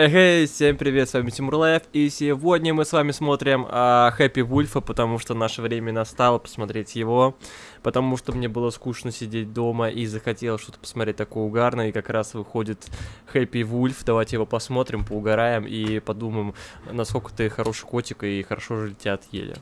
Эй, всем привет, с вами Тимур Лайф, и сегодня мы с вами смотрим а, Happy Wolf а, потому что наше время настало посмотреть его, потому что мне было скучно сидеть дома и захотел что-то посмотреть такое угарное, и как раз выходит Happy Wolf, давайте его посмотрим, поугараем и подумаем, насколько ты хороший котик и хорошо же тебя отъели.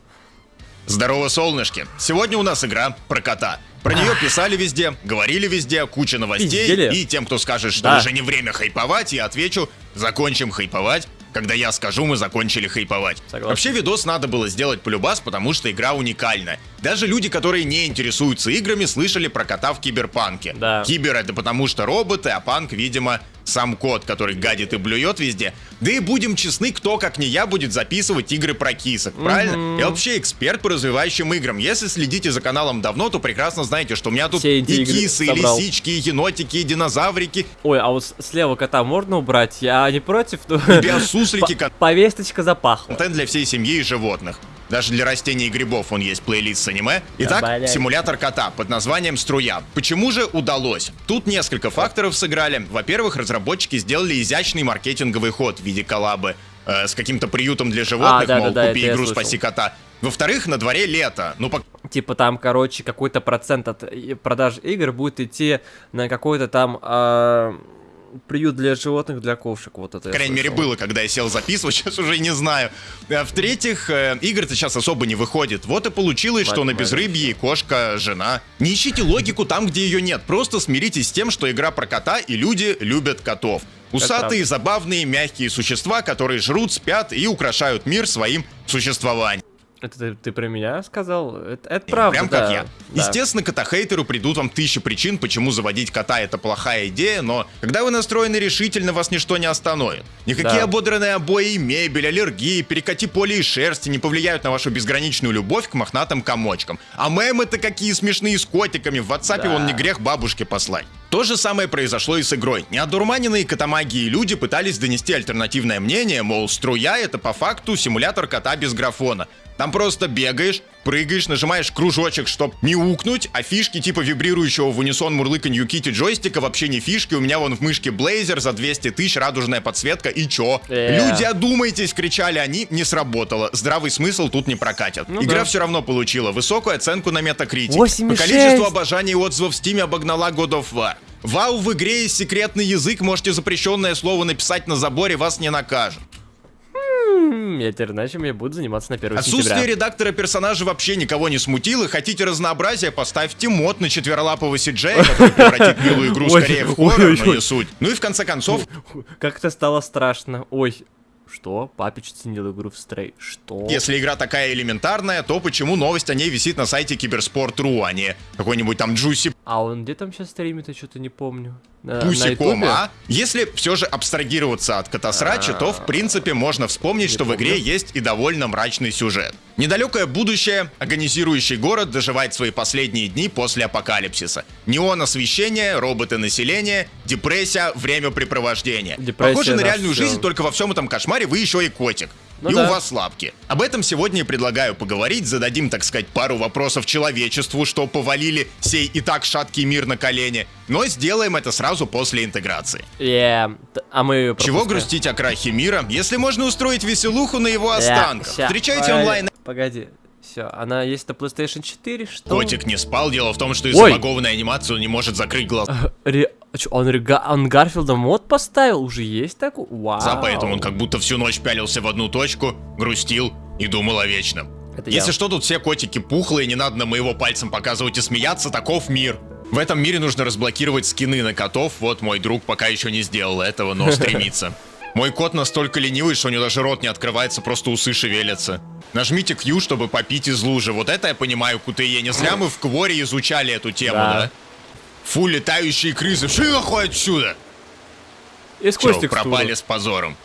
Здорово, солнышки! Сегодня у нас игра про кота. Про нее писали везде, говорили везде, куча новостей. Пиздели. И тем, кто скажет, что Да. уже не время хайповать, я отвечу, закончим хайповать. Когда я скажу, мы закончили хайповать. Согласен. Вообще видос надо было сделать полюбас, потому что игра уникальна. Даже люди, которые не интересуются играми, слышали про кота в киберпанке. Да. Кибер это потому что роботы, а панк, видимо, сам кот, который гадит и блюет везде. Да и будем честны, кто, как не я, будет записывать игры про кисок, правильно? Я вообще эксперт по развивающим играм. Если следите за каналом давно, то прекрасно знаете, что у меня тут Все и кисы, и собрал. лисички, и енотики, и динозаврики, Ой, а вот слева кота можно убрать? Я не против, но... и биосуслики, По- Повесточка запахла. контент для всей семьи и животных. Даже для растений и грибов он есть плейлист с аниме. Итак, симулятор кота под названием «Струя». Почему же удалось? Тут несколько факторов сыграли. Во-первых, разработчики сделали изящный маркетинговый ход в виде коллабы э, с каким-то приютом для животных, А, да, мол, да, да, купи игру. «Спаси кота». Во-вторых, на дворе лето. Ну, по Типа там, короче, какой-то процент от и- продаж игр будет идти на какой-то там а, приют для животных, для ковшек. Вот это По крайней мере, было, когда я сел записывать, сейчас уже не знаю. А В-третьих, э, игр-то сейчас особо не выходит. Вот и получилось, что на безрыбье кошка жена. Не ищите логику там, где ее нет. Просто смиритесь с тем, что игра про кота, и люди любят котов. Усатые, забавные, мягкие существа, которые жрут, спят и украшают мир своим существованием. Это ты, ты про меня сказал? Это, это правда, Прям как да. я. Да. Естественно, кота-хейтеру придут вам тысячи причин, почему заводить кота это плохая идея, но когда вы настроены решительно, вас ничто не остановит. Никакие Да. ободранные обои, мебель, аллергии, перекати поле и шерсти не повлияют на вашу безграничную любовь к мохнатым комочкам. А мемы-то какие смешные с котиками, в WhatsApp Да. вон не грех бабушке послать. То же самое произошло и с игрой. Неодурманенные котомагии люди пытались донести альтернативное мнение, мол, струя это по факту симулятор кота без графона. Там просто бегаешь, прыгаешь, нажимаешь кружочек, чтоб мяукнуть, а фишки типа вибрирующего в унисон мурлыканью кити джойстика вообще не фишки. У меня вон в мышке Блейзер за 200 тысяч, радужная подсветка и чё? Э. Люди, одумайтесь, кричали они, не сработало. Здравый смысл тут не прокатят. Ну Игра да. все равно получила высокую оценку на. 8,6. По количеству обожаний и отзывов в Steam обогнала God of War. Вау, в игре есть секретный язык, можете запрещенное слово написать на заборе, вас не накажут. М, Я теперь иначе я буду заниматься на 1 Отсутствие сентября. редактора персонажа вообще никого не смутило. Хотите разнообразия, поставьте мод на четверолапого Сиджея, который превратит милую игру скорее в хоррор, но не суть. Ну и в конце концов, Как-то стало страшно. Ой, что? Папич оценил игру в стрей. Что? если игра такая элементарная, то почему новость о ней висит на сайте Киберспорт.ру, а не какой-нибудь там Джуси А он где там сейчас стримит, я что-то не помню. Пусиком, Ютубе? а? Если все же абстрагироваться от катасрача, то в принципе можно вспомнить, что в игре есть и довольно мрачный сюжет. Недалекое будущее, агонизирующий город доживает свои последние дни после апокалипсиса. Неон освещение, роботы населения, депрессия, времяпрепровождения. Депрессия Похоже на реальную жизнь, только во всем этом кошмаре вы еще и котик. Ну и да. у вас лапки. Об этом сегодня и предлагаю поговорить, зададим, так сказать, пару вопросов человечеству, что повалили сей и так шаткий мир на колени, но сделаем это сразу после интеграции. Т- а мы Чего пропускаем. грустить о крахе мира, если можно устроить веселуху на его останках? Ща, Встречайте погоди, онлайн. Погоди. Все, она есть на PlayStation 4, что? Котик не спал, дело в том, что из-за Ой. багованной анимации он не может закрыть глаза, Ре- а чё, он, Рега- он Гарфилда мод поставил? Уже есть такой? Вау. поэтому он как будто всю ночь пялился в одну точку, грустил и думал о вечном. Это я. Если что, тут все котики пухлые, не надо на моего пальцем показывать и смеяться, таков мир. В этом мире нужно разблокировать скины на котов, вот мой друг пока еще не сделал этого, но стремится. Мой кот настолько ленивый, что у него даже рот не открывается, просто усы шевелятся. Нажмите Q, чтобы попить из лужи. Вот это я понимаю, QTE. Не зря мы в Кворе изучали эту тему, Да. да? Фу, летающие крысы. Ши нахуй отсюда! И сквозь текстуру. пропали с позором.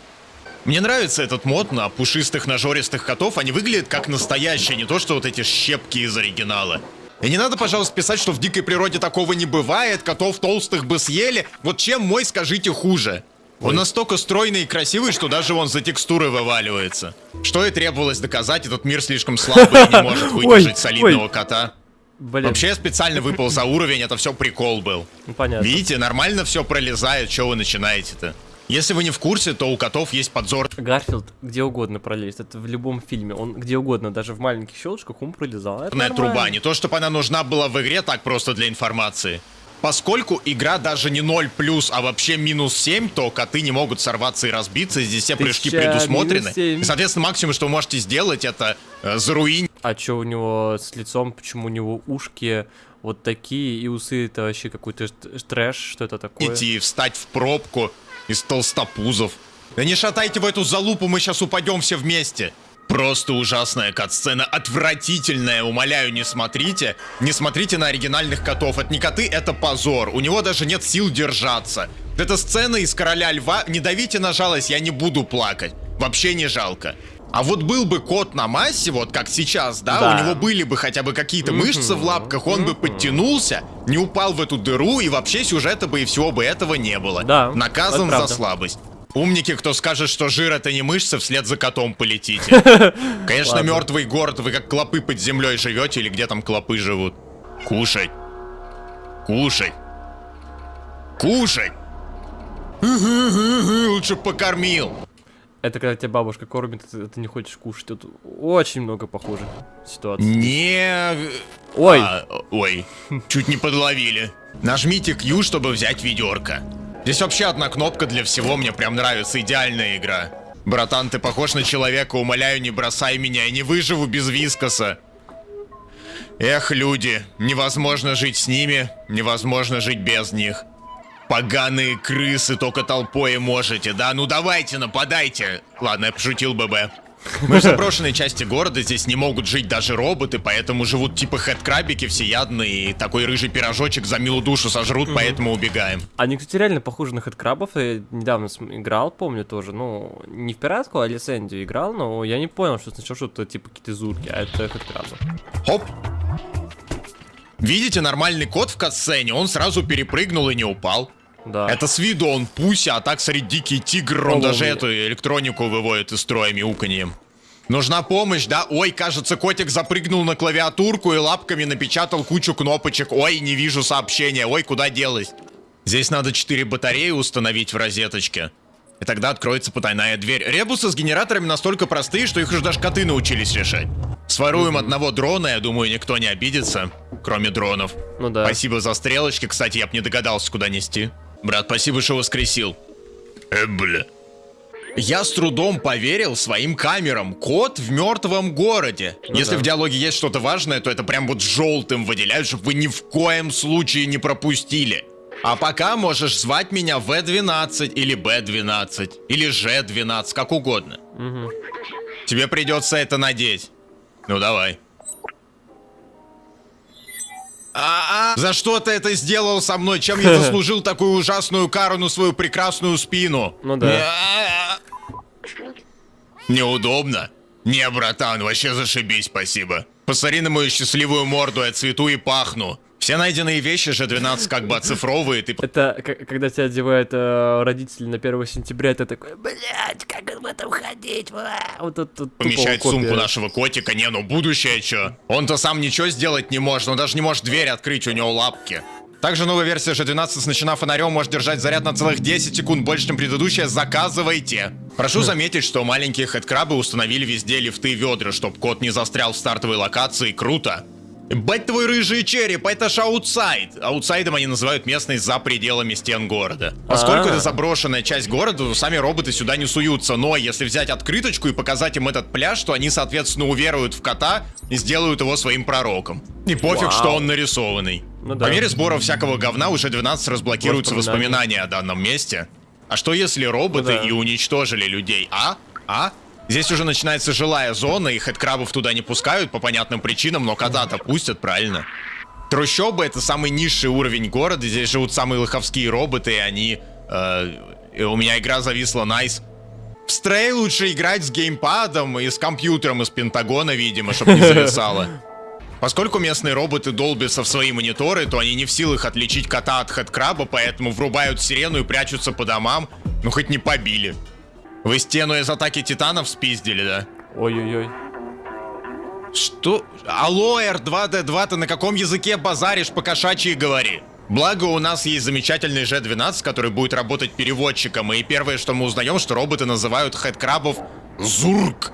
Мне нравится этот мод на пушистых нажористых котов. Они выглядят как настоящие, не то что вот эти щепки из оригинала. И не надо, пожалуйста, писать, что в дикой природе такого не бывает, котов толстых бы съели. Вот чем мой, скажите, хуже? Он настолько стройный и красивый, что даже он за текстуры вываливается. Что и требовалось доказать, этот мир слишком слабый и не может выдержать солидного кота. Блин, Вообще я специально выпал за уровень, это все прикол был. ну, понятно. Видите, нормально все пролезает, что вы начинаете-то? Если вы не в курсе, то у котов есть подзор. Гарфилд где угодно пролезет, это в любом фильме, он где угодно, даже в маленьких щелочках он пролезал. Это Интернет труба. нормально. Не то, чтобы она нужна была в игре, так просто для информации. Поскольку игра даже не 0 плюс, а вообще минус 7, то коты не могут сорваться и разбиться. Здесь все прыжки предусмотрены. И, соответственно, максимум, что вы можете сделать, это э, заруинить А чё у него с лицом, почему у него ушки вот такие, и усы это вообще какой-то трэш, что это такое? и встать в пробку из толстопузов. Да не шатайте в эту залупу, мы сейчас упадем все вместе. Просто ужасная кат-сцена, отвратительная, умоляю, не смотрите. Не смотрите на оригинальных котов, это не коты, это позор. У него даже нет сил держаться. Эта сцена из Короля Льва, не давите на жалость, я не буду плакать. Вообще не жалко. А вот был бы кот на массе, вот как сейчас, да, Да. у него были бы хотя бы какие-то мышцы в лапках, он бы подтянулся, не упал в эту дыру, и вообще сюжета бы и всего бы этого не было. Да, Наказан за слабость. Умники, кто скажет, что жир это не мышцы, вслед за котом полетите. Конечно, мертвый город, вы как клопы под землей живете, или где там клопы живут. Кушать. Кушать. Кушать. Лучше покормил. Это когда тебя бабушка кормит, ты, ты не хочешь кушать. Тут очень много похожих ситуаций. Не... Ой, А, ой, чуть не подловили. Нажмите Q, чтобы взять ведерко. Здесь вообще одна кнопка для всего, мне прям нравится, идеальная игра. Братан, ты похож на человека, умоляю, не бросай меня, я не выживу без вискоса. Эх, люди, невозможно жить с ними, невозможно жить без них. Поганые крысы, только толпой можете, да? Ну давайте, нападайте. Ладно, я пошутил, ББ. Мы в заброшенной части города, здесь не могут жить даже роботы, поэтому живут типа хэдкрабики всеядные, и такой рыжий пирожочек за милую душу сожрут, поэтому убегаем. они, кстати, реально похожи на хэдкрабов. Я недавно играл, помню тоже. Ну, не в пиратку, а лицензию играл, но я не понял, что сначала что-то типа какие-то зурки, а это хэдкрабы. Хоп. Видите, нормальный кот в катсцене, он сразу перепрыгнул и не упал. Да. Это с виду он пуся, а так смотри, дикий тигр, он О, даже эту электронику выводит из строя мяуканьем. Нужна помощь, да? Ой, кажется, котик запрыгнул на клавиатурку и лапками напечатал кучу кнопочек. Ой, не вижу сообщения. Ой, куда делось? Здесь надо 4 батареи установить в розеточке. И тогда откроется потайная дверь. Ребусы с генераторами настолько простые, что их уже даже коты научились решать. Своруем одного дрона, я думаю, никто не обидится, кроме дронов. Ну да. Спасибо за стрелочки, кстати, я бы не догадался, куда нести. Брат, спасибо, что воскресил. Э, бля. Я с трудом поверил своим камерам. Кот в мертвом городе. Если да. в диалоге есть что-то важное, то это прям вот желтым выделяют, чтобы вы ни в коем случае не пропустили. А пока можешь звать меня В12 или Б12 или Ж12, как угодно. Мгм. Тебе придется это надеть. Ну давай. А-а, за что ты это сделал со мной? Чем я заслужил такую ужасную кару на свою прекрасную спину? Ну да. Неудобно? Не, братан, вообще зашибись, спасибо. Посмотри на мою счастливую морду, я цвету и пахну. Все найденные вещи же 12 как бы оцифровые, ты Это когда тебя одевают э, родители на 1 сентября, ты такой, блять, как в этом ходить? Ва!» Вот это тупо помещает сумку нашего котика. Не, ну будущее чё? Он-то сам ничего сделать не может, он даже не может дверь открыть, у него лапки. Также новая версия G12 с ночным фонарем может держать заряд на целых 10 секунд больше, чем предыдущая. Заказывайте! Прошу заметить, что маленькие хэдкрабы установили везде лифты и ведра, чтобы кот не застрял в стартовой локации. Круто! Ебать твой рыжий череп, это ж outside. Outside ом они называют местность за пределами стен города. Поскольку А. это заброшенная часть города, то сами роботы сюда не суются. Но если взять открыточку и показать им этот пляж, то они, соответственно, уверуют в кота и сделают его своим пророком. И пофиг, Вау. что он нарисованный. Ну да. По мере сбора всякого говна у G12 разблокируются Воспоминания. воспоминания о данном месте. А что если роботы Ну да. и уничтожили людей, а? А? Здесь уже начинается жилая зона, и хэдкрабов туда не пускают по понятным причинам, но кота-то пустят, правильно? Трущобы — это самый низший уровень города, здесь живут самые лоховские роботы, и они... э, и у меня игра зависла найс. В Стрей лучше играть с геймпадом и с компьютером из Пентагона, видимо, чтобы не зависало. Поскольку местные роботы долбятся в свои мониторы, то они не в силах отличить кота от хэдкраба, поэтому врубают сирену и прячутся по домам. Ну хоть не побили. Вы стену из атаки титанов спиздили, да? Ой-ой-ой. Что? Алло, R2D2, ты на каком языке базаришь, по кошачьи говори? Благо, у нас есть замечательный G12, который будет работать переводчиком, и первое, что мы узнаем, что роботы называют хэдкрабов Зурк.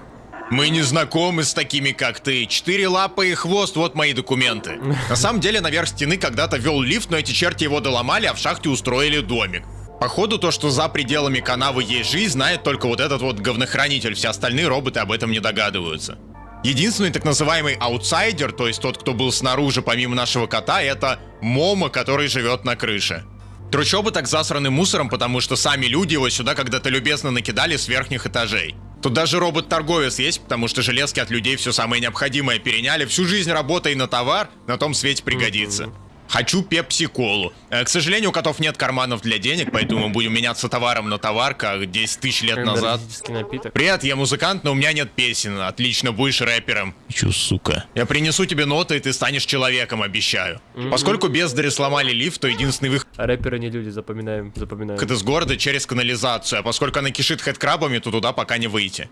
Мы не знакомы с такими, как ты. Четыре лапы и хвост, вот мои документы. На самом деле, наверх стены когда-то вел лифт, но эти черти его доломали, а в шахте устроили домик. Походу, то, что за пределами канавы есть жизнь, знает только вот этот вот говнохранитель, все остальные роботы об этом не догадываются. Единственный так называемый аутсайдер, то есть тот, кто был снаружи помимо нашего кота, это Момо, который живет на крыше. Трущобы так засраны мусором, потому что сами люди его сюда когда-то любезно накидали с верхних этажей. Тут даже робот-торговец есть, потому что железки от людей все самое необходимое переняли. Всю жизнь работай на товар, на том свете пригодится. Хочу пепси-колу. Э, К сожалению, у котов нет карманов для денег, поэтому мы будем меняться товаром на товар, как 10 тысяч лет назад. Напиток. Привет, я музыкант, но у меня нет песен. Отлично, будешь рэпером. Чё, сука? Я принесу тебе ноты, и ты станешь человеком, обещаю. Поскольку бездари сломали лифт, то единственный выход А рэперы не люди, запоминаем, запоминаем. из города через канализацию, а поскольку она кишит хэдкрабами, то туда пока не выйти.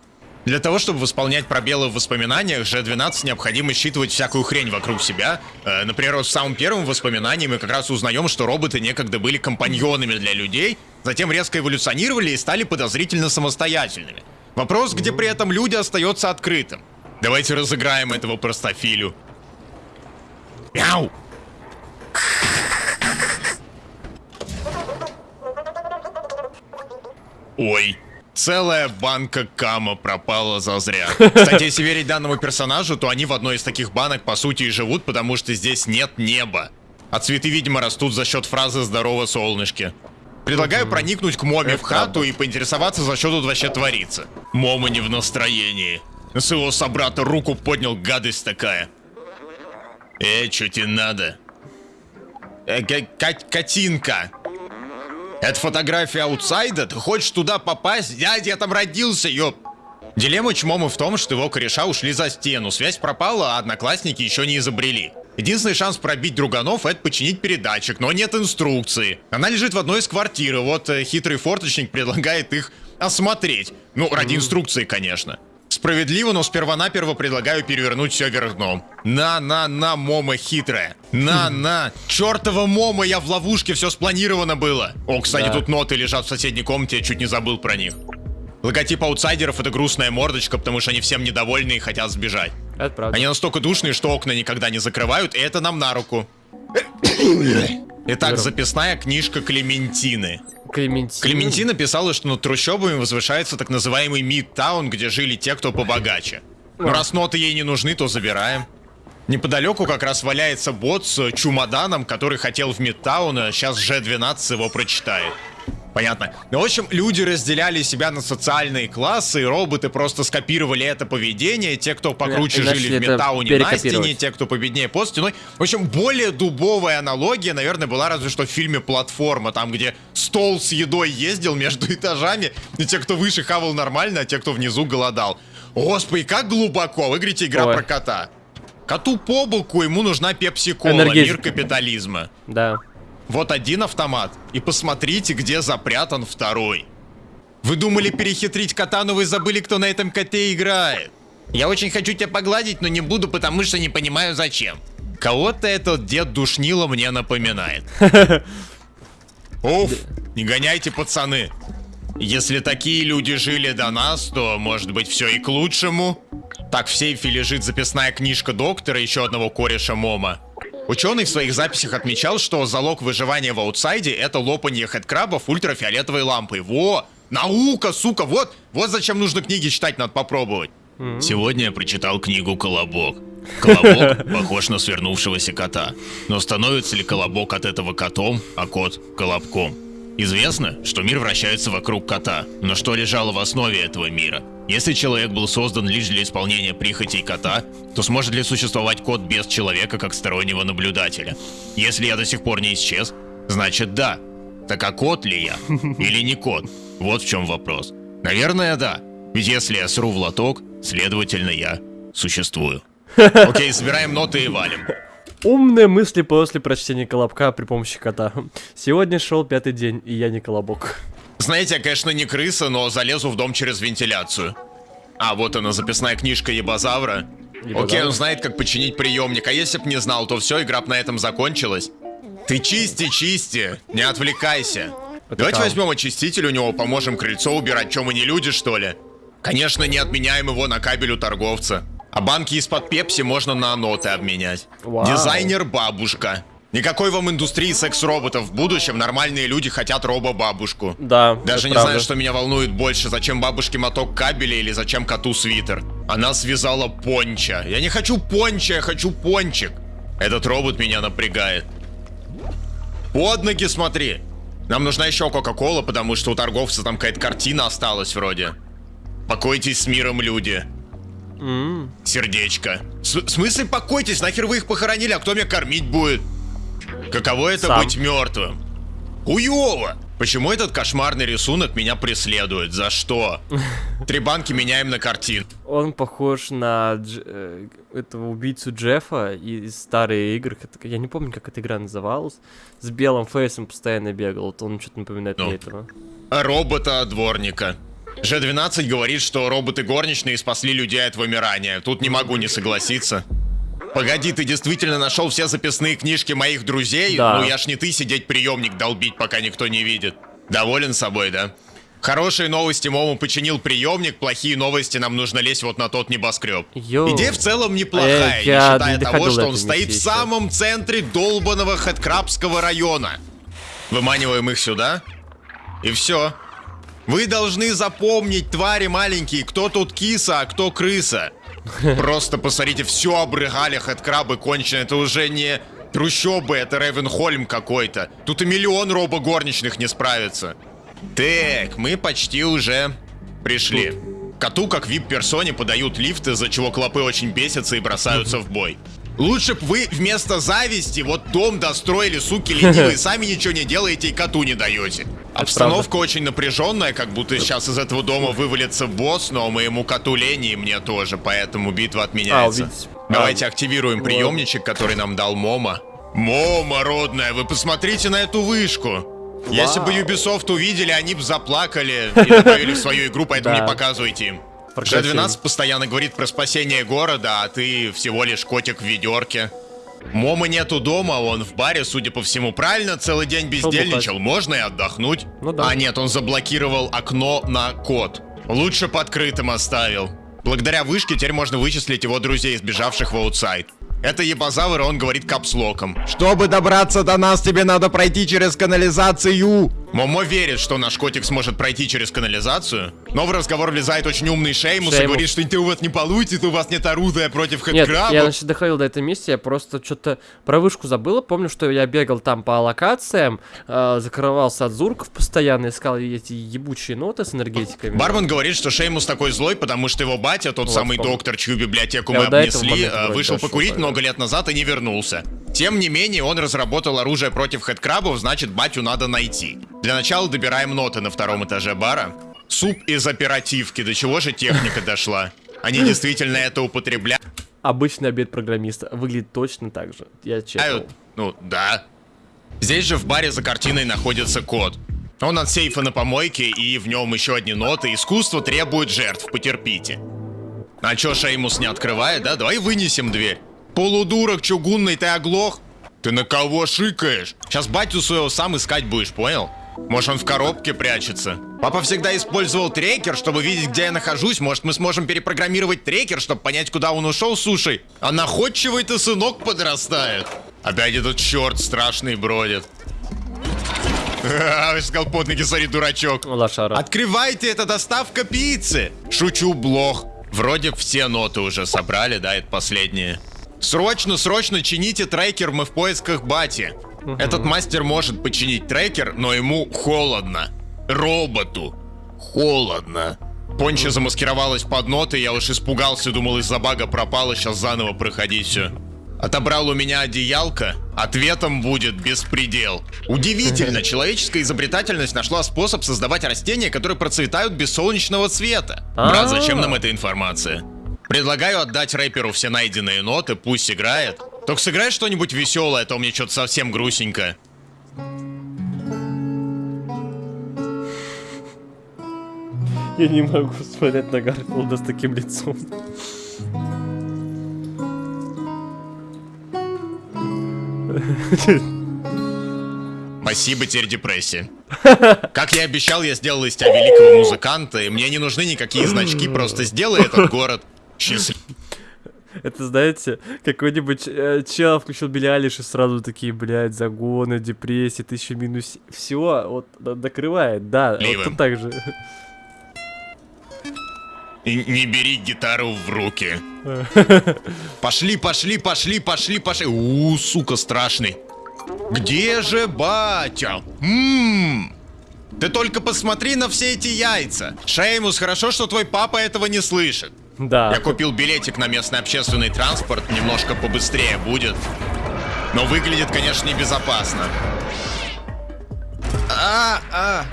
Для того, чтобы восполнять пробелы в воспоминаниях, G12 необходимо считывать всякую хрень вокруг себя. Э, например, в самом первом воспоминании мы как раз узнаем, что роботы некогда были компаньонами для людей, затем резко эволюционировали и стали подозрительно самостоятельными. Вопрос, где при этом люди, остается открытым. Давайте разыграем этого простофилю. Мяу! Ой. Целая банка кама пропала зазря. Кстати, если верить данному персонажу, то они в одной из таких банок по сути и живут, потому что здесь нет неба. А цветы, видимо, растут за счет фразы «здорово, солнышки». Предлагаю проникнуть к Моме в хату и поинтересоваться, за что тут вообще творится. Мома не в настроении. На своего собрата руку поднял, гадость такая. Э, что тебе надо? Э, ка- ка- котинка. Это фотография аутсайда? Ты хочешь туда попасть? Дядя, я там родился, ёп. Дилемма Чмома в том, что его кореша ушли за стену, связь пропала, а одноклассники еще не изобрели. Единственный шанс пробить друганов — это починить передатчик, но нет инструкции. Она лежит в одной из квартир, и вот э, хитрый форточник предлагает их осмотреть. Ну, ради инструкции, конечно. Справедливо, но сперва-наперво предлагаю перевернуть все вверх дном. На-на-на, Мома хитрая. На-на. Чертова Мома, я в ловушке, все спланировано было. О, кстати, Да. тут ноты лежат в соседней комнате, я чуть не забыл про них. Логотип аутсайдеров это грустная мордочка, потому что они всем недовольны и хотят сбежать. Это правда. Они настолько душные, что окна никогда не закрывают, и это нам на руку. Итак, записная книжка Клементины. Клементина. Клементина писала, что над трущобами возвышается так называемый Мидтаун, где жили те, кто побогаче. Но раз ноты ей не нужны, то забираем. Неподалеку как раз валяется бот с чумоданом, который хотел в Мидтаун, а сейчас G12 его прочитает. Понятно. Ну, в общем, люди разделяли себя на социальные классы, и роботы просто скопировали это поведение. Те, кто покруче И начали жили в это Мидтауне на стене, те, кто победнее под стеной. В общем, более дубовая аналогия, наверное, была разве что в фильме «Платформа», там, где стол с едой ездил между этажами, и те, кто выше, хавал нормально, а те, кто внизу, голодал. Господи, как глубоко! Вы говорите, игра Ой. про кота. Коту по боку, ему нужна пепси-кола, мир капитализма. Да. Вот один автомат, и посмотрите, где запрятан второй. Вы думали перехитрить кота, но вы забыли, кто на этом коте играет. Я очень хочу тебя погладить, но не буду, потому что не понимаю зачем. Кого-то этот дед душнило мне напоминает. Уф, не гоняйте, пацаны. Если такие люди жили до нас, то, может быть, все и к лучшему. Так в сейфе лежит записная книжка доктора, еще одного кореша Мома. Ученый в своих записях отмечал, что залог выживания в аутсайде это лопанье хэдкрабов ультрафиолетовой лампой. Во! Наука, сука, вот, вот зачем нужно книги читать, надо попробовать. Сегодня я прочитал книгу «Колобок». Колобок похож на свернувшегося кота. Но становится ли Колобок от этого котом, а кот – Колобком? Известно, что мир вращается вокруг кота, но что лежало в основе этого мира? Если человек был создан лишь для исполнения прихотей кота, то сможет ли существовать кот без человека как стороннего наблюдателя? Если я до сих пор не исчез, значит да. Так а кот ли я? Или не кот? Вот в чем вопрос. Наверное, да. Ведь если я сру в лоток, следовательно, я существую. Окей, собираем ноты и валим. Умные мысли после прочтения колобка при помощи кота. Сегодня шел пятый день, и я не колобок. Знаете, я, конечно, не крыса, но залезу в дом через вентиляцию. А, вот она, записная книжка Ебозавра. Ебозавра. Окей, он знает, как починить приемник, а если б не знал, то все, игра б на этом закончилась. Ты чисти, чисти, не отвлекайся. Давайте кал. возьмем очиститель у него, поможем крыльцо убирать, чем мы не люди, что ли? Конечно, не отменяем его на кабель у торговца. А банки из-под пепси можно на ноты обменять. Вау. Дизайнер бабушка. Никакой вам индустрии секс-роботов. В будущем нормальные люди хотят робо-бабушку. Да, Даже не правда. знаю, что меня волнует больше, зачем бабушке моток кабеля или зачем коту свитер. Она связала понча. Я не хочу понча, я хочу пончик. Этот робот меня напрягает. Под ноги смотри. Нам нужна еще Кока-Кола, потому что у торговца там какая-то картина осталась вроде. Покойтесь с миром, люди. М, Сердечко. В смысле покойтесь? Нахер вы их похоронили, а кто меня кормить будет? Каково это Сам. быть мертвым? Хуёво! Почему этот кошмарный рисунок меня преследует? За что? Три банки меняем на картин. Он похож на Дж- э, этого убийцу Джеффа из старых игр. Я не помню, как эта игра называлась. С белым фейсом постоянно бегал. Вот он что-то напоминает Ну. мне этого. Робота-дворника. Ж-12 говорит, что роботы горничные спасли людей от вымирания. Тут не могу не согласиться. Погоди, ты действительно нашел все записные книжки моих друзей? Да. Ну я ж не ты сидеть приемник долбить, пока никто не видит. Доволен собой, да? Хорошие новости Мому починил приемник, плохие новости нам нужно лезть вот на тот небоскреб. Йоу. Идея в целом неплохая, Эх, не считая не того, что он стоит в самом центре долбанного Хэдкрабского района. Выманиваем их сюда, и все. Вы должны запомнить, твари маленькие, кто тут киса, а кто крыса. Просто посмотрите, все обрыгали хэдкрабы конченые. Это уже не трущобы, это Ревенхольм какой-то. Тут и миллион робо-горничных не справится. Так, мы почти уже пришли. Коту, как вип-персоне, подают лифты, из-за чего клопы очень бесятся и бросаются в бой. Лучше б вы вместо зависти вот дом достроили, суки ленивые, сами ничего не делаете и коту не даете. Обстановка очень напряженная, как будто сейчас из этого дома вывалится босс, но моему коту лень и мне тоже, поэтому битва отменяется. А, увидеть. Давайте А, активируем вот. приемничек, который нам дал Мома. Мома, родная, вы посмотрите на эту вышку. Если бы Ubisoft увидели, они бы заплакали и добавили в свою игру, поэтому Да. не показывайте им. Прекращай. G12 постоянно говорит про спасение города, а ты всего лишь котик в ведерке. Мома нету дома, он в баре, судя по всему. Правильно, целый день бездельничал, можно и отдохнуть. Ну да. А нет, он заблокировал окно на код. Лучше б открытым оставил. Благодаря вышке теперь можно вычислить его друзей, сбежавших в outside. Это ебозавр, и он говорит капслоком. Чтобы добраться до нас, тебе надо пройти через канализацию. Момо верит, что наш котик сможет пройти через канализацию, но в разговор влезает очень умный Шеймус, и Шеймус. говорит, что это у вас не получится, у вас нет оружия против Нет, хэдкрабов. я значит доходил до этой миссии, я просто что-то про вышку забыл. Помню, что я бегал там по локациям, э, закрывался от зурков постоянно, искал эти ебучие ноты с энергетиками. Бармен говорит, что Шеймус такой злой, потому что его батя, тот Вот, самый помню. доктор, чью библиотеку Я мы обнесли, э, вышел покурить наверное. много лет назад и не вернулся. Тем не менее, он разработал оружие против хэдкрабов, значит, батю надо найти. Для начала добираем ноты на втором этаже бара. Суп из оперативки, до чего же техника дошла? Они действительно это употребляют? Обычный обед программиста выглядит точно так же. Я чекал. Ну, да. Здесь же в баре за картиной находится кот. Он от сейфа на помойке, и в нем еще одни ноты. Искусство требует жертв, потерпите. А чё Шеймус не открывает, да? Давай вынесем дверь. Полудурок чугунный, ты оглох? Ты на кого шикаешь? Сейчас батю своего сам искать будешь, понял? Может, он в коробке прячется? Папа всегда использовал трекер, чтобы видеть, где я нахожусь. Может, мы сможем перепрограммировать трекер, чтобы понять, куда он ушел, слушай. А находчивый-то сынок подрастает. Опять этот черт страшный бродит. Ха-ха, Сказал под ноги, смотри, дурачок. Лошара. Открывайте, это доставка пиццы. Шучу, блох. Вроде все ноты уже собрали, да, это последние. Срочно, срочно чините трекер, мы в поисках бати. Этот мастер может починить трекер, но ему холодно. Роботу. Холодно. Понча замаскировалась под ноты, я уж испугался, думал из-за бага пропало, сейчас заново проходить все. Отобрал у меня одеялко, ответом будет беспредел. Удивительно, человеческая изобретательность нашла способ создавать растения, которые процветают без солнечного света. Брат, зачем нам эта информация? Предлагаю отдать рэперу все найденные ноты, пусть играет. Только сыграй что-нибудь веселое, а то мне что-то совсем грустненько. Я не могу смотреть на Гарфилда с таким лицом. Спасибо, теперь депрессия. Как я обещал, я сделал из тебя великого музыканта, и мне не нужны никакие значки, просто сделай этот город счастливым. Это, знаете, какой-нибудь э, чел включил Билли Алиш и сразу такие, блядь, загоны, депрессия, тысяча минус... Все, вот, докрывает, да, вот Ливом. тут так же. И не бери гитару в руки. Пошли, пошли, пошли, пошли, пошли. У, сука, страшный. Где же батя? Ммм. Ты только посмотри на все эти яйца. Шеймус, хорошо, что твой папа этого не слышит. Да. Я купил билетик на местный общественный транспорт, немножко побыстрее будет. Но выглядит, конечно, небезопасно. А, а.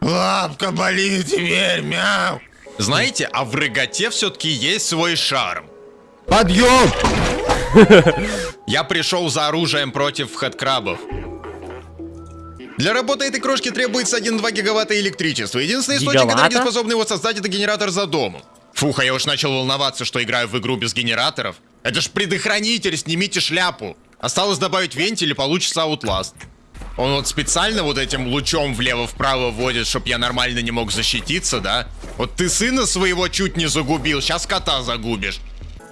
Лапка болит теперь, мяу. Знаете, а в рыготе все-таки есть свой шарм. Подъем! Я пришел за оружием против хэдкрабов. Для работы этой крошки требуется 1-2 гигаватта электричества. Единственный источник энергии, способный его создать, это генератор за домом. Фух, а я уж начал волноваться, что играю в игру без генераторов. Это ж предохранитель, снимите шляпу. Осталось добавить вентиль и получится Outlast. Он вот специально вот этим лучом влево-вправо вводит, чтоб я нормально не мог защититься, да? Вот ты сына своего чуть не загубил, сейчас кота загубишь.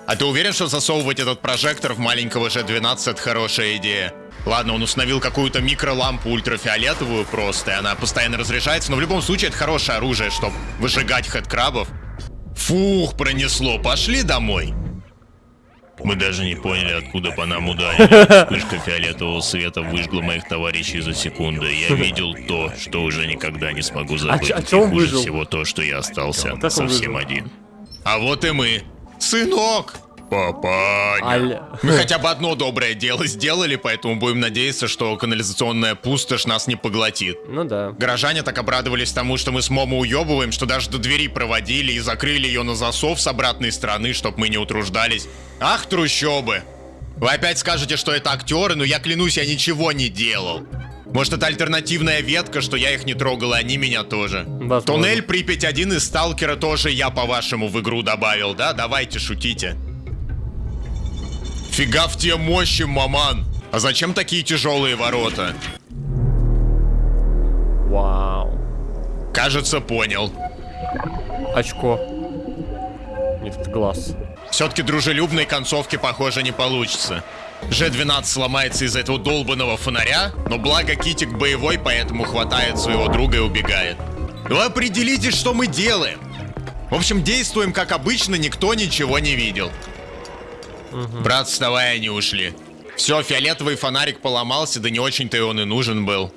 А ты уверен, что засовывать этот прожектор в маленького G12 это хорошая идея? Ладно, он установил какую-то микролампу ультрафиолетовую просто, и она постоянно разряжается, но в любом случае это хорошее оружие, чтобы выжигать хэдкрабов. Фух, пронесло, пошли домой. Мы даже не поняли, откуда по нам ударили. Вспышка фиолетового света выжгла моих товарищей за секунду. Я видел то, что уже никогда не смогу забыть. а чё он И хуже выжил? всего то, что я остался Как совсем один. А вот и мы. Сынок! Папаня. Аль- Мы хотя бы одно доброе дело сделали, поэтому будем надеяться, что канализационная пустошь нас не поглотит. Ну да. Горожане так обрадовались тому, что мы с Момо уебываем, что даже до двери проводили и закрыли ее на засов с обратной стороны, чтоб мы не утруждались. Ах, трущобы! Вы опять скажете, что это актеры, но я клянусь, я ничего не делал. Может, это альтернативная ветка, что я их не трогал, и они меня тоже. Возможно. Туннель Припять-1 из Сталкера тоже я, по-вашему, в игру добавил, да? Давайте, шутите. Фига в те мощи, маман! А зачем такие тяжелые ворота? Вау. Кажется, понял. Очко. Нет, это глаз. Все-таки дружелюбной концовки, похоже, не получится. G12 сломается из-за этого долбанного фонаря, но благо Китик боевой, поэтому хватает своего друга и убегает. Вы определитесь, что мы делаем. В общем, действуем как обычно, никто ничего не видел. Брат, вставай, они ушли. Все, фиолетовый фонарик поломался, да не очень-то и он и нужен был.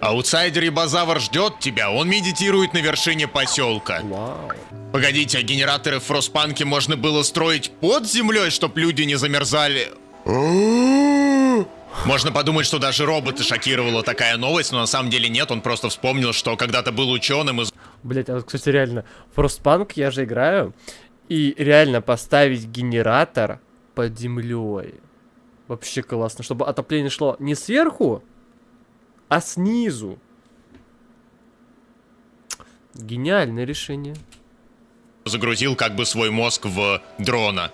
Аутсайдер и Базавр ждет тебя, он медитирует на вершине поселка. Вау. Погодите, а генераторы в Фростпанке можно было строить под землей, чтоб люди не замерзали? Можно подумать, что даже роботы шокировала такая новость, но на самом деле нет, он просто вспомнил, что когда-то был ученым из... Блять, а кстати, реально, Frostpunk я же играю, и реально поставить генератор под землей. Вообще классно, чтобы отопление шло не сверху, а снизу. Гениальное решение. загрузил как бы свой мозг в дрона.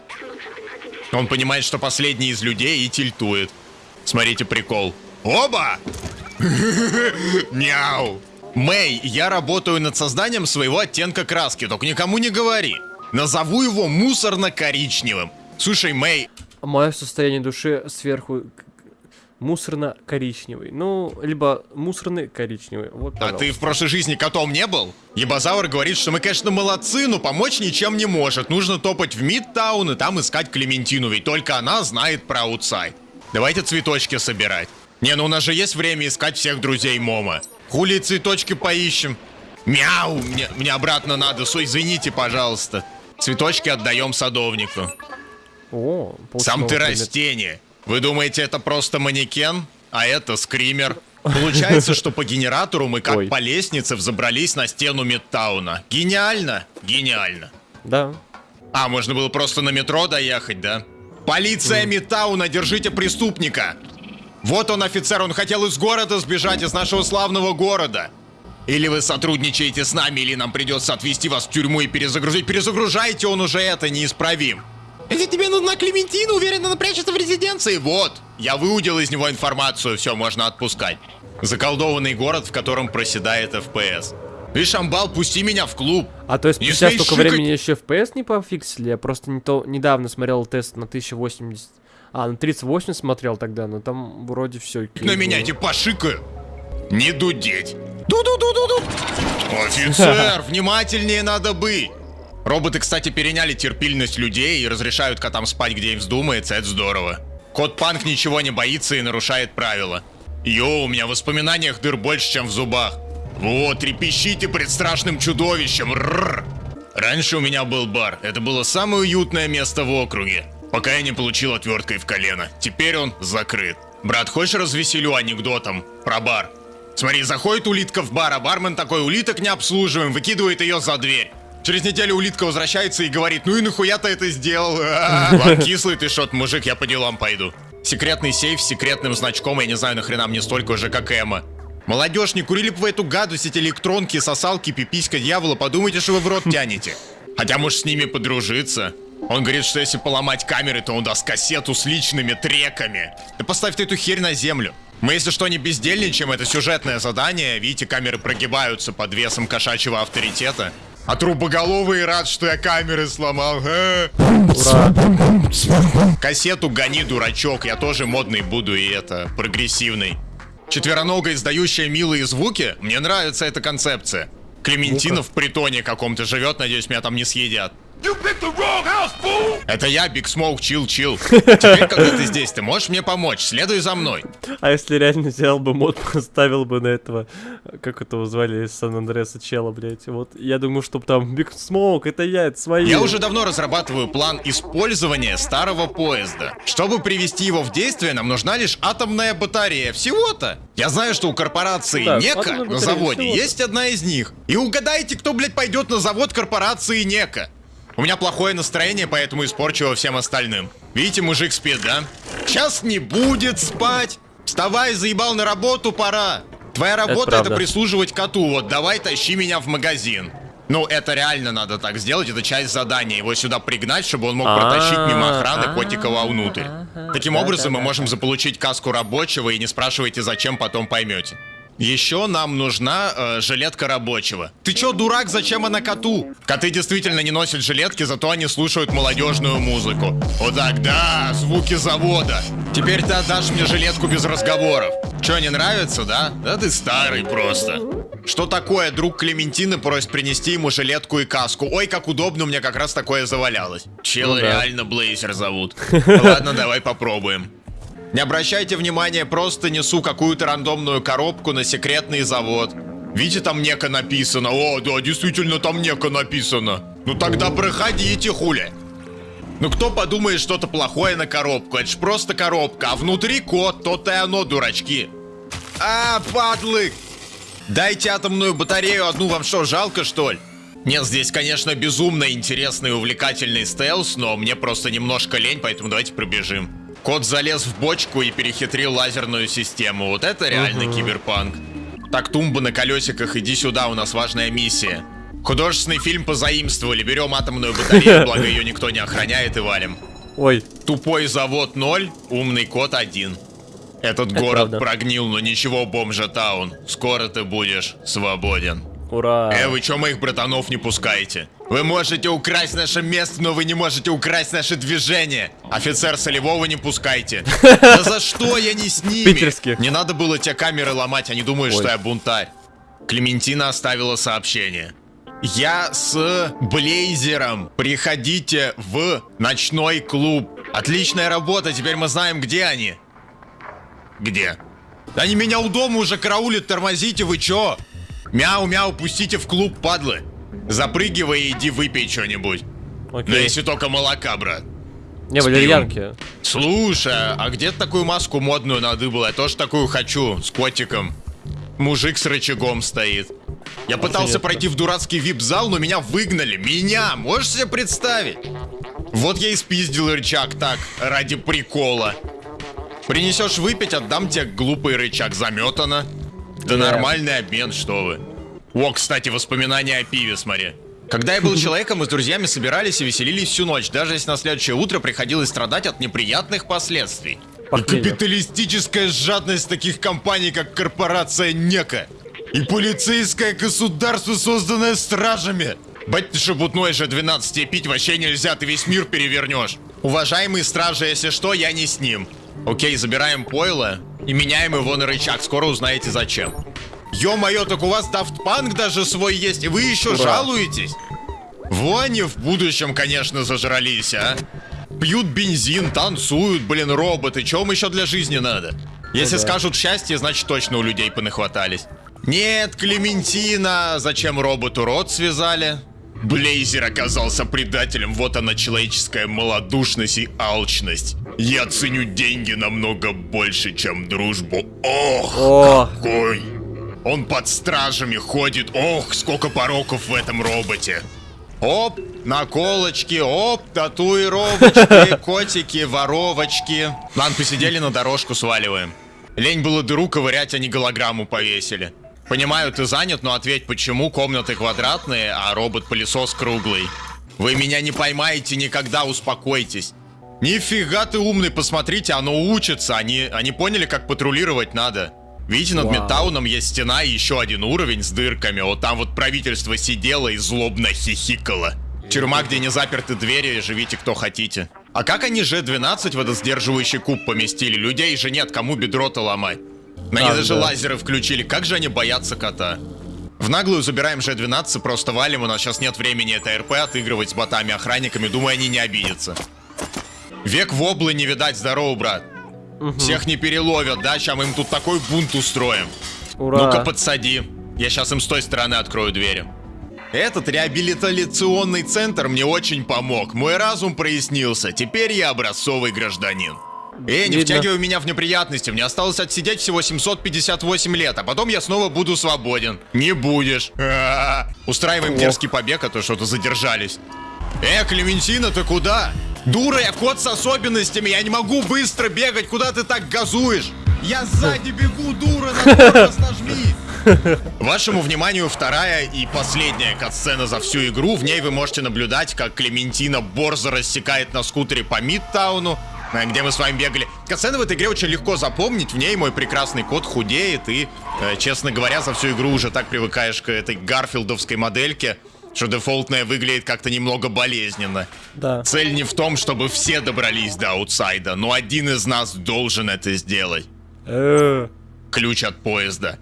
Он понимает, что последний из людей и тильтует. Смотрите прикол. Оба! Мяу! Мэй, я работаю над созданием своего оттенка краски, только никому не говори. Назову его мусорно-коричневым. Слушай, Мэй, Мое состояние души сверху мусорно-коричневый. Ну, либо мусорный коричневый. Вот, а ты в прошлой жизни котом не был? Ебазавр говорит, что мы, конечно, молодцы, но помочь ничем не может. Нужно топать в Мидтаун и там искать Клементину, ведь только она знает про аутсайд. Давайте цветочки собирать. Не, ну у нас же есть время искать всех друзей Мома. Хули цветочки поищем? Мяу, мне, мне обратно надо, со, извините, пожалуйста. Цветочки отдаем садовнику. О, Сам ты растение. Вы думаете, это просто манекен? А это скример. Получается, что по генератору мы как Ой. по лестнице взобрались на стену Мидтауна. Гениально? Гениально. Да. А, можно было просто на метро доехать, да? Полиция Мидтауна, держите преступника! Вот он, офицер, он хотел из города сбежать, из нашего славного города. Или вы сотрудничаете с нами, или нам придется отвезти вас в тюрьму и перезагрузить. Перезагружайте, он уже это неисправим. Если тебе нужна Клементина, уверен, она прячется в резиденции. Вот, я выудил из него информацию, все, можно отпускать. Заколдованный город, в котором проседает FPS. Видишь, Амбал, пусти меня в клуб. А то есть Не спустя столько шикать. времени еще FPS не пофиксили? Я просто не то, недавно смотрел тест на 1080... А, на 3080 смотрел тогда, но там вроде все. На меня эти пошикаю. Не дудеть. Ду-ду-ду-ду-ду. Офицер, внимательнее надо быть. Роботы, кстати, переняли терпильность людей и разрешают котам спать, где им вздумается, это здорово. Кот Панк ничего не боится и нарушает правила. Йоу, у меня в воспоминаниях дыр больше, чем в зубах. Вот, трепещите пред страшным чудовищем. Рррр. Раньше у меня был бар. Это было самое уютное место в округе. Пока я не получил отверткой в колено. Теперь он закрыт. Брат, хочешь развеселю анекдотом про бар? Смотри, заходит улитка в бар, а бармен такой, улиток не обслуживаем, выкидывает ее за дверь. Через неделю улитка возвращается и говорит, ну и нахуя ты это сделал? Ладно, кислый ты шот, мужик, я по делам пойду. Секретный сейф с секретным значком, я не знаю, нахрена мне столько уже, как Эмма. Молодежь, не курили бы вы эту гадость, эти электронки, сосалки, пиписька дьявола, подумайте, что вы в рот тянете. Хотя, может, с ними подружиться. Он говорит, что если поломать камеры, то он даст кассету с личными треками. Да поставь ты эту херь на землю. Мы, если что, не бездельничаем, это сюжетное задание. Видите, камеры прогибаются под весом кошачьего авторитета. А трубоголовый рад, что я камеры сломал. Ура. Кассету гони, дурачок, я тоже модный буду и это, прогрессивный. Четвероногая, издающая милые звуки, мне нравится эта концепция. Клементина в притоне каком-то живет, надеюсь, меня там не съедят. Это я, Big Smoke, chill, chill. Теперь, когда ты здесь, ты можешь мне помочь? Следуй за мной. А если реально взял бы мод, поставил бы на этого, как этого звали из Сан-Андреаса чела, блядь. Вот я думаю, чтоб там Big Smoke, это я, это свои. Я уже давно разрабатываю план использования старого поезда. Чтобы привести его в действие, нам нужна лишь атомная батарея. Всего-то. Я знаю, что у корпорации Нека атомная на заводе есть одна из них. И угадайте, кто, блядь, пойдет на завод корпорации Нека. У меня плохое настроение, поэтому испорчу его всем остальным. Видите, мужик спит, да? Сейчас не будет спать. Вставай, заебал на работу, пора. Твоя работа это, правда. прислуживать коту. Вот давай тащи меня в магазин. Ну, это реально надо так сделать, это часть задания. Его сюда пригнать, чтобы он мог протащить мимо охраны Котикова внутрь. Таким образом, мы можем заполучить каску рабочего и не спрашивайте, зачем, потом поймете. Еще нам нужна э, жилетка рабочего. Ты чё, дурак, зачем она коту? Коты действительно не носят жилетки, зато они слушают молодежную музыку. Вот так, да, звуки завода. Теперь ты отдашь мне жилетку без разговоров. Чё, не нравится, да? Да ты старый просто. Что такое? Друг Клементины просит принести ему жилетку и каску. Ой, как удобно, у меня как раз такое завалялось. Чела Ну да. реально Блейзер зовут. Ладно, давай попробуем. Не обращайте внимания, просто несу какую-то рандомную коробку на секретный завод. Видите, там неко написано. О, да, действительно, там неко написано. Ну тогда проходите, хули. Ну кто подумает что-то плохое на коробку? Это ж просто коробка, а внутри код, то-то и оно, дурачки. А, падлы! Дайте атомную батарею одну, вам что, жалко, что ли? Нет, здесь, конечно, безумно интересный и увлекательный стелс, но мне просто немножко лень, поэтому давайте пробежим. Кот залез в бочку и перехитрил лазерную систему. Вот это реально киберпанк. Так, тумба на колесиках, иди сюда, у нас важная миссия. Художественный фильм позаимствовали, берем атомную батарею, благо ее никто не охраняет и валим. Ой, Тупой завод 0, умный кот 1. Этот Это город правда. прогнил, но ничего, бомжа таун. Скоро ты будешь свободен. Ура. Э, вы чё моих братанов не пускаете? Вы можете украсть наше место, но вы не можете украсть наше движение. Офицер Солевого не пускайте. Да за что я не с ними? Питерских. Не надо было те камеры ломать, они думают, что я бунтарь. Клементина оставила сообщение. Я с Блейзером. Приходите в ночной клуб. Отличная работа, теперь мы знаем, где они. Где? Да Они меня у дома уже караулят, тормозите, вы чё? Мяу-мяу, пустите в клуб, падлы. Запрыгивай и иди выпей что-нибудь. Но Окей. если только молока, брат. Не, валерьянки. Слушай, а где ты такую маску модную надыбал? Я тоже такую хочу, с котиком. Мужик с рычагом стоит. Я пытался пройти в дурацкий вип-зал, но меня выгнали. Меня! Можешь себе представить? Вот я и спиздил рычаг так, ради прикола. Принесешь выпить, отдам тебе глупый рычаг. Заметано. Да нормальный обмен, что вы. О, кстати, воспоминания о пиве, смотри. Когда я был человеком, мы с друзьями собирались и веселились всю ночь, даже если на следующее утро приходилось страдать от неприятных последствий. Похмелья. капиталистическая жадность таких компаний, как корпорация НЕКа. И полицейское государство, созданное стражами. Бать шебутной же 12 тебе пить вообще нельзя, ты весь мир перевернешь. Уважаемые стражи, если что, я не с ним. Окей, забираем пойло и меняем его на рычаг, скоро узнаете зачем. Ё-моё, так у вас Daft Punk даже свой есть, и вы еще Ура. жалуетесь? Во они в будущем, конечно, зажрались, а? Пьют бензин, танцуют, блин, роботы. Чего им еще для жизни надо? Если да. скажут счастье, значит точно у людей понахватались. Нет, Клементина, зачем роботу рот связали? Блейзер оказался предателем, вот она человеческая малодушность и алчность. Я ценю деньги намного больше, чем дружбу. Ох, О, какой! Он под стражами ходит. Ох, сколько пороков в этом роботе. Оп, наколочки, оп, татуировочки, котики, воровочки. Ладно, посидели на дорожку, сваливаем. Лень было дыру ковырять, а не голограмму повесили. Понимаю, ты занят, но ответь, почему комнаты квадратные, а робот-пылесос круглый? Вы меня не поймаете никогда, успокойтесь. Нифига ты умный, посмотрите, оно учится. Они, они поняли, как патрулировать надо. Видите, над Вау. Мидтауном есть стена и еще один уровень с дырками. Вот там вот правительство сидело и злобно хихикало. Тюрьма, где не заперты двери, живите кто хотите. А как они Ж-12 в этот сдерживающий куб поместили? Людей же нет, кому бедро-то ломать? На них А, даже да. лазеры включили. Как же они боятся кота? В наглую забираем Ж-12, просто валим, у нас сейчас нет времени это РП отыгрывать с ботами-охранниками, думаю, они не обидятся. Век воблы не видать, здорово, брат. Всех не переловят, да? Сейчас мы им тут такой бунт устроим. ура. Ну-ка подсади. Я сейчас им с той стороны открою двери. Этот реабилитационный центр мне очень помог. Мой разум прояснился. Теперь я образцовый гражданин. Эй, не Видно. втягивай меня в неприятности. Мне осталось отсидеть всего 758 лет, а потом я снова буду свободен. Не будешь. Устраиваем Ох. дерзкий побег, а то что-то задержались. Э, Клементина, ты куда? Дура, я кот с особенностями, я не могу быстро бегать, куда ты так газуешь? Я сзади бегу, дура, на нажми. Вашему вниманию вторая и последняя катсцена за всю игру. В ней вы можете наблюдать, как Клементина борзо рассекает на скутере по Мидтауну, где мы с вами бегали. Катсцены в этой игре очень легко запомнить. В ней мой прекрасный кот худеет и, э, честно говоря, за всю игру уже так привыкаешь к этой гарфилдовской модельке, что дефолтная выглядит как-то немного болезненно. Да. Цель не в том, чтобы все добрались до outside а, но один из нас должен это сделать. Э, Ключ от поезда.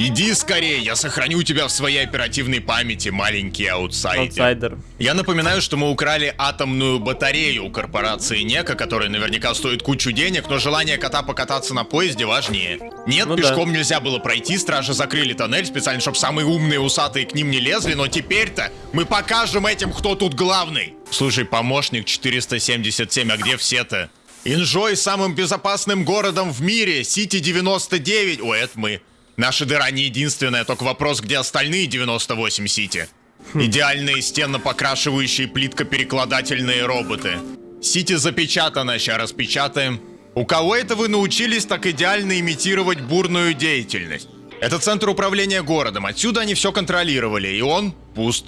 Иди скорее, я сохраню тебя в своей оперативной памяти, маленький аутсайдер. Аутсайдер. Я напоминаю, что мы украли атомную батарею у корпорации Неко, которая наверняка стоит кучу денег, но желание кота покататься на поезде важнее. Нет, Ну да. пешком нельзя было пройти, стражи закрыли тоннель специально, чтобы самые умные усатые к ним не лезли, но теперь-то мы покажем этим, кто тут главный. Слушай, помощник 477, а где все-то? Инжой самым безопасным городом в мире, Сити 99. Ой, это мы. Наша дыра не единственная, только вопрос, где остальные 98 Сити. Идеальные стенно-покрашивающие плиткоперекладательные роботы. Сити запечатано, сейчас распечатаем. У кого это вы научились так идеально имитировать бурную деятельность? Это центр управления городом, отсюда они все контролировали, и он пуст.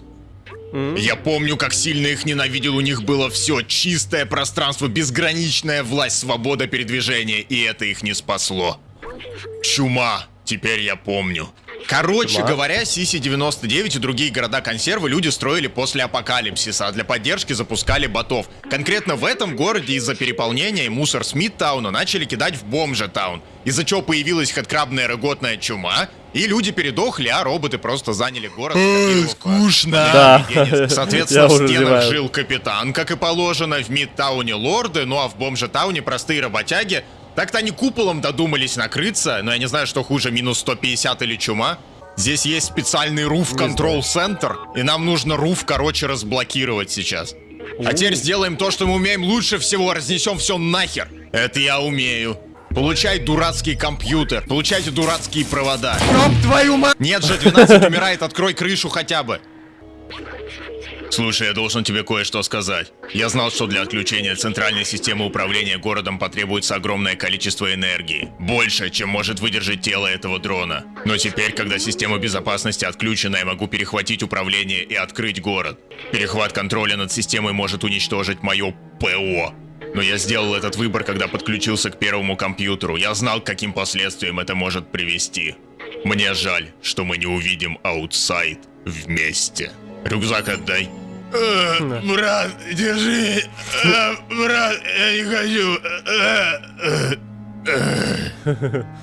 Я помню, как сильно их ненавидел, у них было все, чистое пространство, безграничная власть, свобода передвижения, и это их не спасло. Чума, теперь я помню. Короче говоря, Сиси-99 и другие города-консервы люди строили после апокалипсиса, а для поддержки запускали ботов. Конкретно в этом городе из-за переполнения мусор Смиттауна начали кидать в Бомжетаун, из-за чего появилась хэдкрабная рыготная чума, и люди передохли, а роботы просто заняли город. скопировав, скучно. Да. Соответственно, в стенах зеваю. жил капитан, как и положено, в Мидтауне лорды, ну а в Бомжетауне простые работяги. Так-то они куполом додумались накрыться, но я не знаю, что хуже, минус 150 или чума. Здесь есть специальный Roof Control Center, и нам нужно Roof, короче, разблокировать сейчас. А теперь сделаем то, что мы умеем лучше всего, разнесем все нахер. Это я умею. Получай дурацкий компьютер, получайте дурацкие провода. Ёб твою мать! Нет же, 12 умирает, открой крышу хотя бы. Слушай, я должен тебе кое-что сказать. Я знал, что для отключения центральной системы управления городом потребуется огромное количество энергии. Больше, чем может выдержать тело этого дрона. Но теперь, когда система безопасности отключена, я могу перехватить управление и открыть город. Перехват контроля над системой может уничтожить мое ПО. Но я сделал этот выбор, когда подключился к первому компьютеру. Я знал, к каким последствиям это может привести. Мне жаль, что мы не увидим аутсайд вместе. Рюкзак отдай. Э, брат, держи. Э, брат, я не хочу. Э,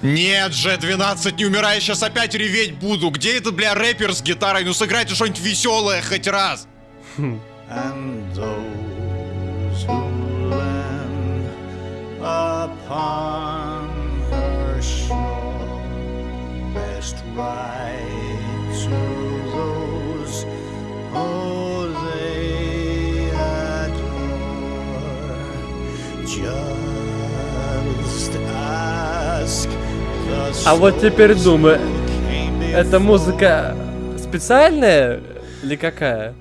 Нет же, 12, не умирай, сейчас опять реветь буду. Где этот, бля, рэпер с гитарой? Ну сыграйте что-нибудь веселое хоть раз. and those who land upon her shore best ride А вот теперь думаю, эта музыка специальная или какая?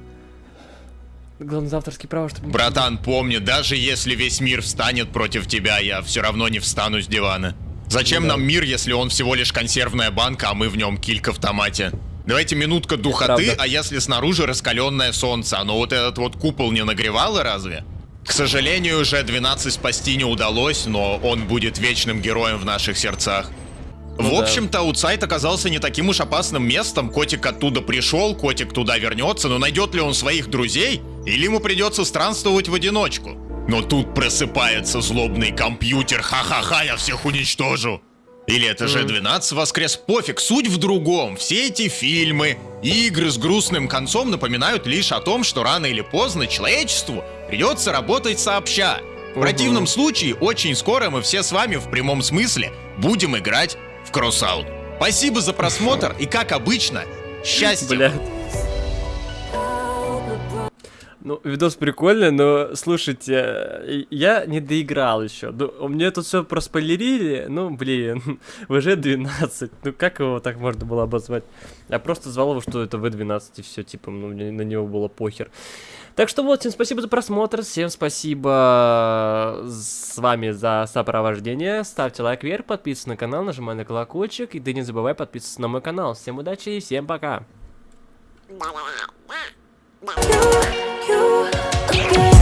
Главное, за авторские права, чтобы... Братан, помни, даже если весь мир встанет против тебя, я все равно не встану с дивана. Зачем нам мир, если он всего лишь консервная банка, а мы в нем килька в томате? Давайте минутка духоты, а если снаружи раскаленное солнце, оно вот этот вот купол не нагревало разве? К сожалению, уже 12 спасти не удалось, но он будет вечным героем в наших сердцах. В Ну да. общем-то, аутсайд оказался не таким уж опасным местом. Котик оттуда пришел, котик туда вернется, но найдет ли он своих друзей? Или ему придется странствовать в одиночку? Но тут просыпается злобный компьютер. Ха-ха-ха, я всех уничтожу. Или это же 12 воскрес, пофиг, суть в другом. Все эти фильмы, игры с грустным концом напоминают лишь о том, что рано или поздно человечеству придется работать сообща. В противном случае, очень скоро мы все с вами в прямом смысле будем играть в кросс-аут. Спасибо за просмотр и, как обычно, счастья! Блядь. Ну, видос прикольный, но слушайте, э, я не доиграл еще. Ну, мне тут все проспойлерили, ну, блин, ВЖ-12, ну как его так можно было обозвать? Я просто звал его, что это В-12 и все, типа, ну, мне на него было похер. Так что вот, всем спасибо за просмотр, всем спасибо с вами за сопровождение. Ставьте лайк вверх, подписывайтесь на канал, нажимай на колокольчик, и да не забывай подписываться на мой канал. Всем удачи и всем пока! you again.